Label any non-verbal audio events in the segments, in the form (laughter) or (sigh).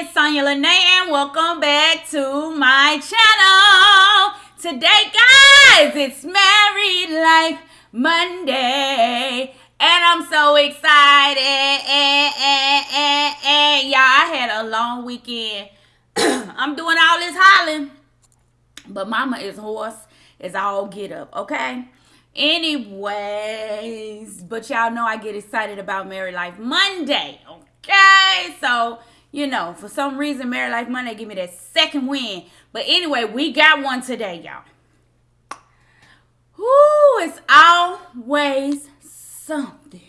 it's Sonya Lene and welcome back to my channel. Today, guys, it's Married Life Monday. And I'm so excited. Y'all, I had a long weekend. (clears throat) I'm doing all this hollering. But mama is hoarse as all get up, okay? Anyways, but y'all know I get excited about Married Life Monday, okay? So, you know, for some reason, Married Life Monday give me that second win. But anyway, we got one today, y'all. Whoo, it's always something,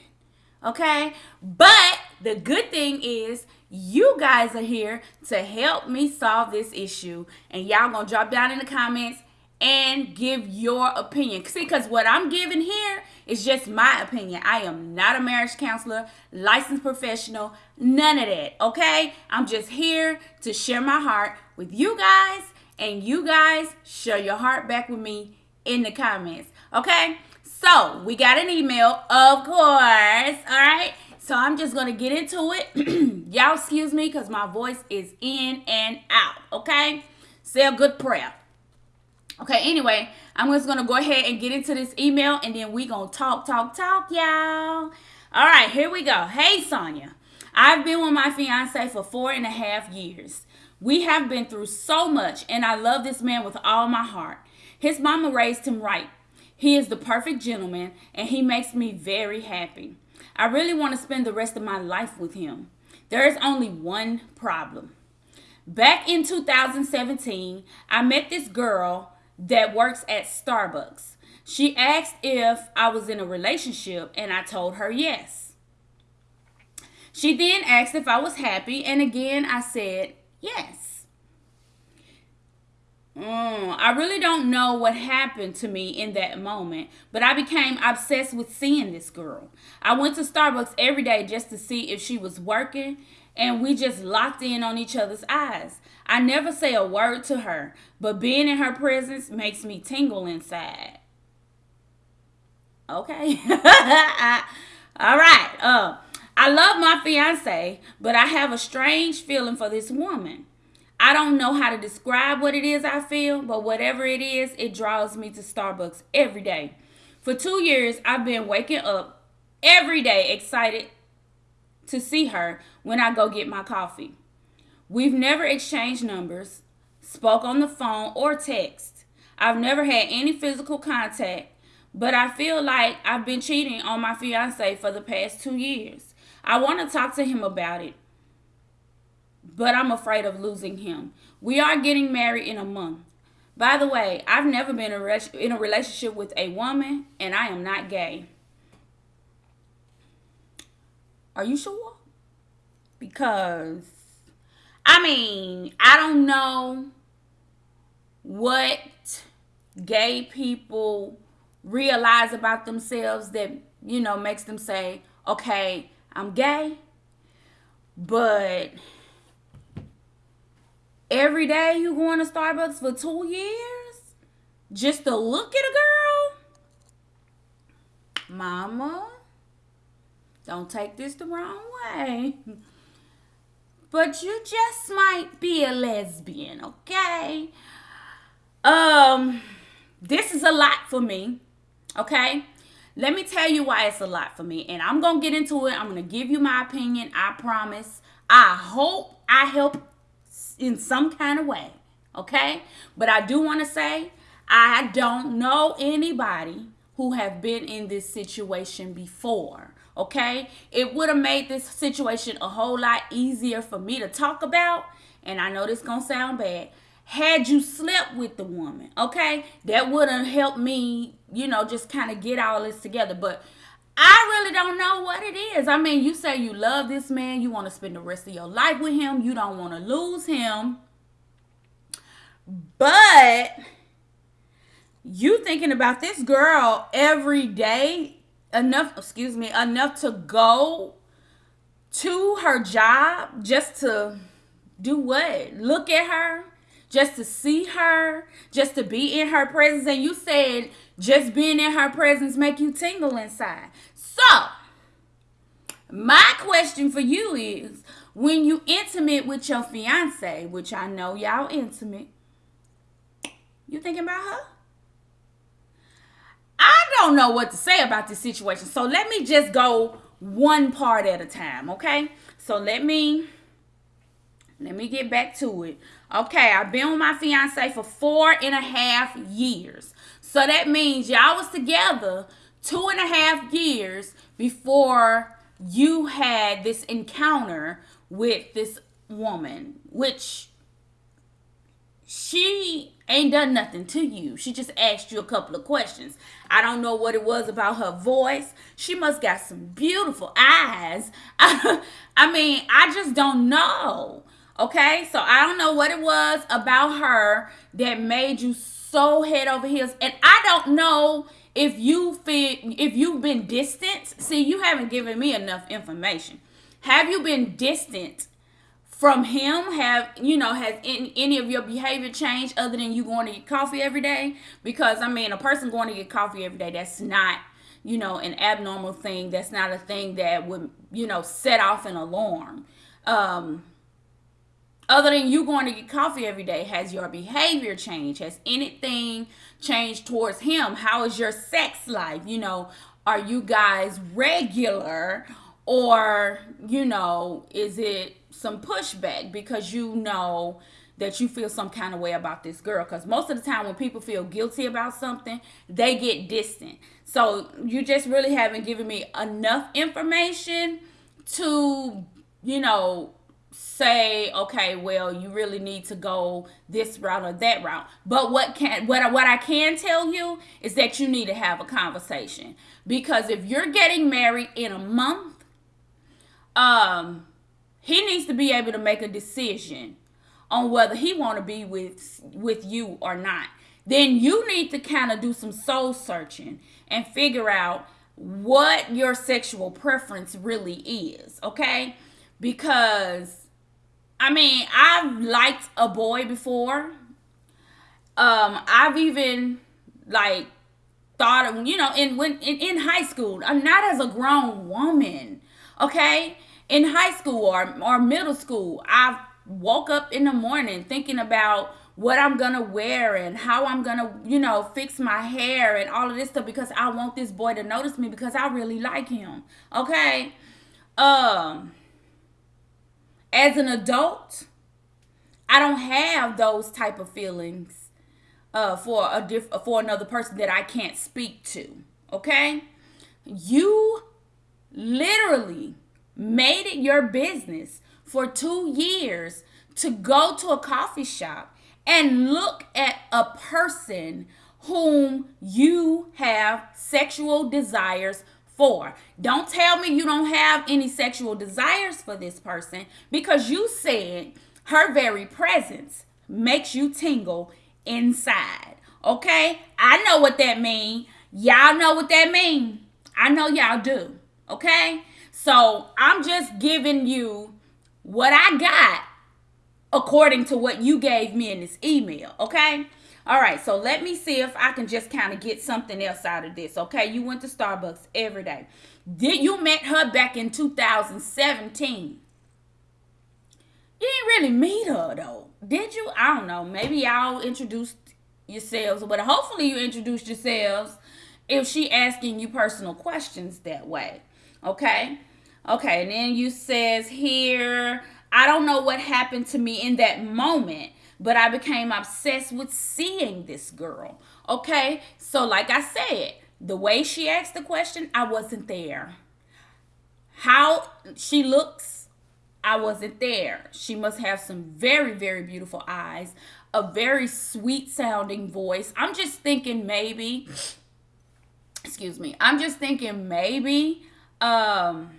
okay? But the good thing is, you guys are here to help me solve this issue. And y'all gonna drop down in the comments and give your opinion. See, because what I'm giving here is just my opinion. I am not a marriage counselor, licensed professional, none of that, okay? I'm just here to share my heart with you guys, and you guys share your heart back with me in the comments, okay? So, we got an email, of course, all right? So, I'm just going to get into it. (clears throat) Y'all excuse me because my voice is in and out, okay? Say a good prayer. Okay, anyway, I'm just gonna go ahead and get into this email and then we gonna talk, talk, talk, y'all. All right, here we go. Hey, Sonya. I've been with my fiance for four and a half years. We have been through so much, and I love this man with all my heart. His mama raised him right. He is the perfect gentleman, and he makes me very happy. I really want to spend the rest of my life with him. There is only one problem. Back in 2017, I met this girl that works at Starbucks. She asked if I was in a relationship, and I told her yes. She then asked if I was happy, and again I said yes. Mm, I really don't know what happened to me in that moment, but I became obsessed with seeing this girl. I went to Starbucks every day just to see if she was working, and we just locked in on each other's eyes. I never say a word to her, but being in her presence makes me tingle inside. Okay. (laughs) All right. Uh, I love my fiance, but I have a strange feeling for this woman. I don't know how to describe what it is I feel, but whatever it is, it draws me to Starbucks every day. For two years, I've been waking up every day excited to see her when I go get my coffee. We've never exchanged numbers, spoke on the phone, or text. I've never had any physical contact, but I feel like I've been cheating on my fiance for the past two years. I want to talk to him about it, but I'm afraid of losing him. We are getting married in a month. By the way, I've never been in a relationship with a woman, and I am not gay. Are you sure? Because I mean, I don't know what gay people realize about themselves that, you know, makes them say, okay, I'm gay. But every day you going to Starbucks for two years just to look at a girl? Mama, don't take this the wrong way. (laughs) but you just might be a lesbian, okay? Um, this is a lot for me, okay? Let me tell you why it's a lot for me, and I'm gonna get into it. I'm gonna give you my opinion. I promise. I hope I help in some kind of way, okay? But I do want to say I don't know anybody who have been in this situation before okay? It would have made this situation a whole lot easier for me to talk about. And I know this gonna sound bad. Had you slept with the woman, okay? That would have helped me, you know, just kind of get all this together. But I really don't know what it is. I mean, you say you love this man, you want to spend the rest of your life with him, you don't want to lose him. But you thinking about this girl every day enough, excuse me, enough to go to her job just to do what? Look at her, just to see her, just to be in her presence. And you said just being in her presence make you tingle inside. So, my question for you is when you intimate with your fiance, which I know y'all intimate, you thinking about her? I don't know what to say about this situation. So let me just go one part at a time, okay? So let me let me get back to it. Okay, I've been with my fiance for four and a half years. So that means y'all was together two and a half years before you had this encounter with this woman, which she ain't done nothing to you. She just asked you a couple of questions. I don't know what it was about her voice. She must got some beautiful eyes. (laughs) I mean, I just don't know. Okay, so I don't know what it was about her that made you so head over heels, and I don't know if you feel if you've been distant. See, you haven't given me enough information. Have you been distant from him? Have you know has any, any of your behavior changed other than you going to get coffee every day? Because I mean, a person going to get coffee every day that's not you know an abnormal thing. That's not a thing that would you know set off an alarm. Um, other than you going to get coffee every day, has your behavior changed? Has anything changed towards him? How is your sex life? You know, are you guys regular or, you know, is it some pushback because you know that you feel some kind of way about this girl. Because most of the time when people feel guilty about something they get distant. So you just really haven't given me enough information to you know say okay well you really need to go this route or that route. But what can what what I can tell you is that you need to have a conversation. Because if you're getting married in a month um he needs to be able to make a decision on whether he want to be with with you or not then you need to kind of do some soul searching and figure out what your sexual preference really is okay because I mean, I've liked a boy before. Um, I've even like thought of you know in when in, in high school. I'm not as a grown woman, okay? In high school or or middle school, I woke up in the morning thinking about what I'm gonna wear and how I'm gonna, you know, fix my hair and all of this stuff because I want this boy to notice me because I really like him. Okay. Um as an adult, I don't have those type of feelings uh, for a diff- for another person that I can't speak to. Okay, you literally made it your business for two years to go to a coffee shop and look at a person whom you have sexual desires for. Don't tell me you don't have any sexual desires for this person because you said her very presence makes you tingle inside. Okay? I know what that means. Y'all know what that means. I know y'all do. Okay? So I'm just giving you what I got according to what you gave me in this email. Okay? All right, so let me see if I can just kind of get something else out of this. Okay, you went to Starbucks every day. Did you met her back in 2017? You didn't really meet her though, did you? I don't know. Maybe y'all introduced yourselves, but hopefully you introduced yourselves if she asking you personal questions that way. Okay? Okay, and then you says here, I don't know what happened to me in that moment but I became obsessed with seeing this girl. Okay, so like I said, the way she asked the question, I wasn't there. How she looks, I wasn't there. She must have some very, very beautiful eyes, a very sweet sounding voice. I'm just thinking maybe, excuse me, I'm just thinking maybe um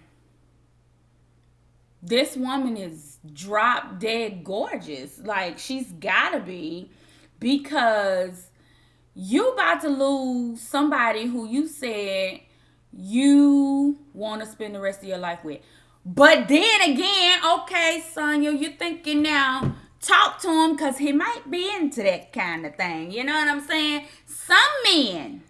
this woman is drop dead gorgeous. Like she's gotta be because you about to lose somebody who you said you want to spend the rest of your life with. But then again, okay, Sonya, you're thinking now, talk to him because he might be into that kind of thing. You know what I'm saying? Some men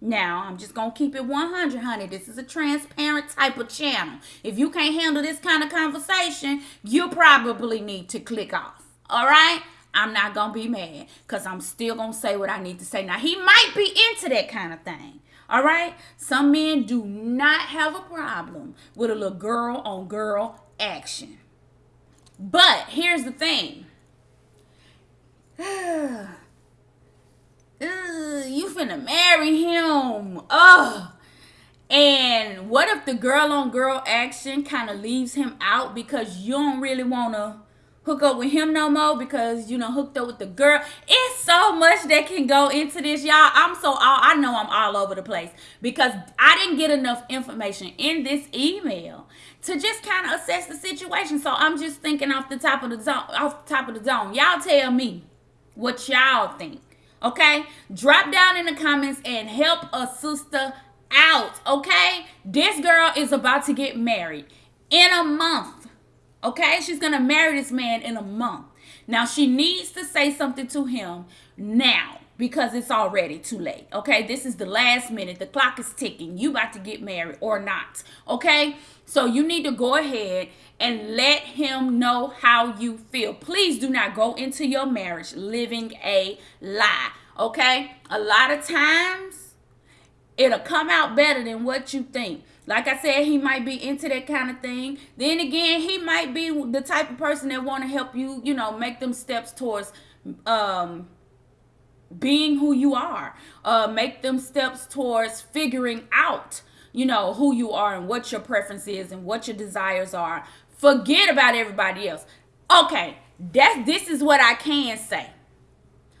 Now, I'm just going to keep it 100, honey. This is a transparent type of channel. If you can't handle this kind of conversation, you probably need to click off. All right? I'm not going to be mad because I'm still going to say what I need to say. Now, he might be into that kind of thing. All right? Some men do not have a problem with a little girl on girl action. But here's the thing. (sighs) (sighs) you finna marry him. Ugh. And what if the girl on girl action kind of leaves him out because you don't really want to hook up with him no more because you know hooked up with the girl. It's so much that can go into this, y'all. I'm so all I know I'm all over the place because I didn't get enough information in this email to just kind of assess the situation. So I'm just thinking off the top of the zone, off the top of the zone. Y'all tell me what y'all think. Okay? Drop down in the comments and help a sister out. Okay? This girl is about to get married in a month. Okay? She's going to marry this man in a month. Now she needs to say something to him now because it's already too late. Okay? This is the last minute. The clock is ticking. You about to get married or not. Okay? So you need to go ahead and let him know how you feel. Please do not go into your marriage living a lie. Okay? A lot of times it'll come out better than what you think. Like I said, he might be into that kind of thing. Then again, he might be the type of person that want to help you, you know, make them steps towards um being who you are. Uh make them steps towards figuring out you know, who you are and what your preference is and what your desires are. Forget about everybody else. Okay, that this is what I can say.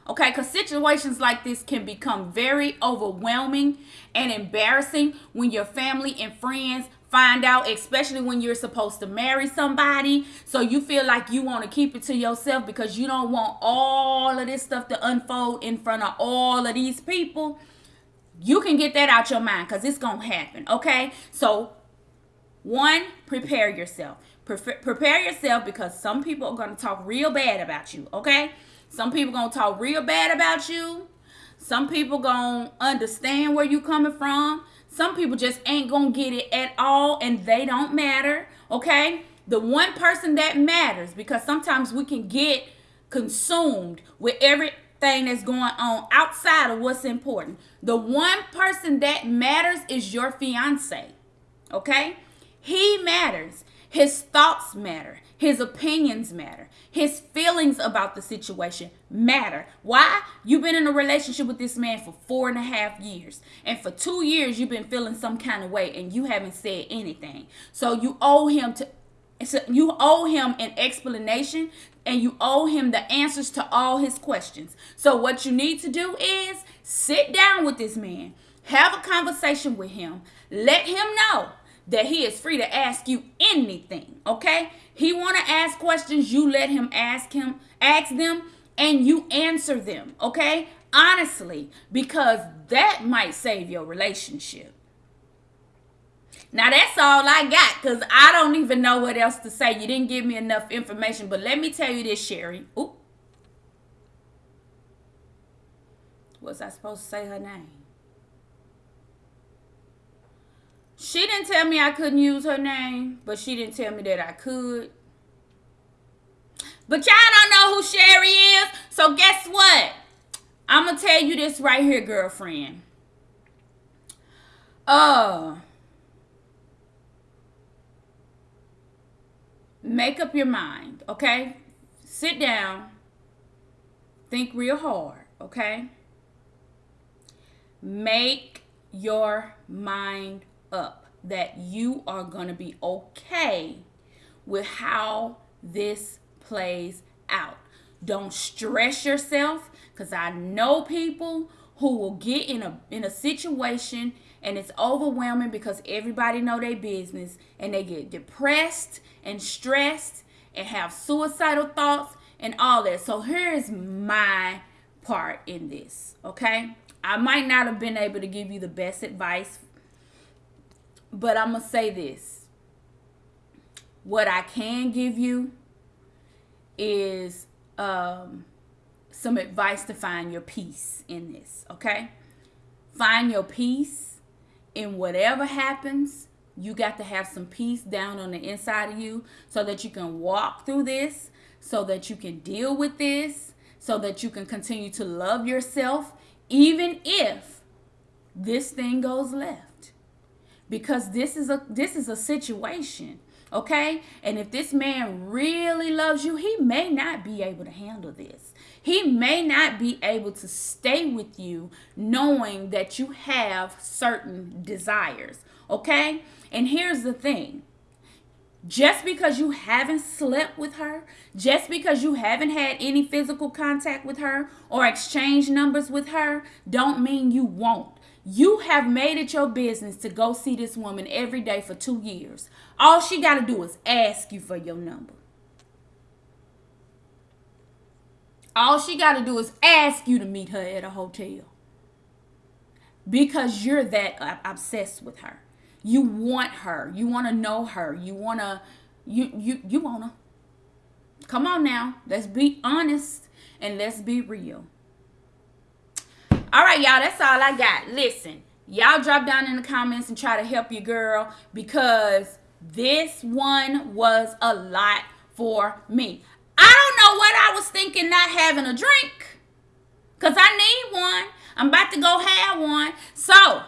Okay, because situations like this can become very overwhelming and embarrassing when your family and friends find out, especially when you're supposed to marry somebody. So you feel like you want to keep it to yourself because you don't want all of this stuff to unfold in front of all of these people you can get that out your mind because it's going to happen. Okay. So, one, prepare yourself. prepare yourself because some people are going to talk real bad about you. Okay. Some people going to talk real bad about you. Some people going to understand where you coming from. Some people just ain't going to get it at all and they don't matter. Okay. The one person that matters because sometimes we can get consumed with everything that's going on outside of what's important. The one person that matters is your fiance. Okay? He matters. His thoughts matter. His opinions matter. His feelings about the situation matter. Why? You've been in a relationship with this man for four and a half years. And for two years, you've been feeling some kind of way and you haven't said anything. So you owe him to so you owe him an explanation and you owe him the answers to all his questions. So what you need to do is sit down with this man, have a conversation with him, let him know that he is free to ask you anything, okay? He want to ask questions, you let him ask him, ask them and you answer them, okay? Honestly, because that might save your relationship. Now that's all I got because I don't even know what else to say. You didn't give me enough information. But let me tell you this, Sherry. Oop. Was I supposed to say her name? She didn't tell me I couldn't use her name, but she didn't tell me that I could. But y'all don't know who Sherry is, so guess what? I'm gonna tell you this right here, girlfriend. Uh, make up your mind, okay? Sit down, think real hard, okay? Make your mind up that you are going to be okay with how this plays out. Don't stress yourself cuz I know people who will get in a in a situation and it's overwhelming because everybody know their business and they get depressed and stressed and have suicidal thoughts and all that. So here's my part in this, okay? I might not have been able to give you the best advice, but I'm going to say this. What I can give you is um, some advice to find your peace in this, okay? find your peace in whatever happens. You got to have some peace down on the inside of you so that you can walk through this, so that you can deal with this, so that you can continue to love yourself, even if this thing goes left. Because this is a this is a situation Okay? And if this man really loves you, he may not be able to handle this. He may not be able to stay with you knowing that you have certain desires. Okay? And here's the thing just because you haven't slept with her, just because you haven't had any physical contact with her or exchanged numbers with her, don't mean you won't. You have made it your business to go see this woman every day for two years. All she got to do is ask you for your number. All she got to do is ask you to meet her at a hotel. Because you're that obsessed with her. You want her. You want to know her. You want to you you you want to Come on now. Let's be honest and let's be real. All right, y'all, that's all I got. Listen, y'all drop down in the comments and try to help your girl because this one was a lot for me. I don't know what I was thinking not having a drink because I need one. I'm about to go have one. So,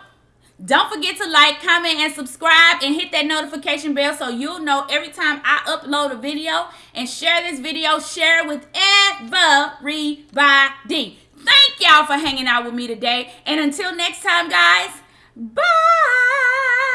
don't forget to like, comment, and subscribe and hit that notification bell so you'll know every time I upload a video. And share this video. Share it with everybody. Thank y'all for hanging out with me today. And until next time, guys, bye.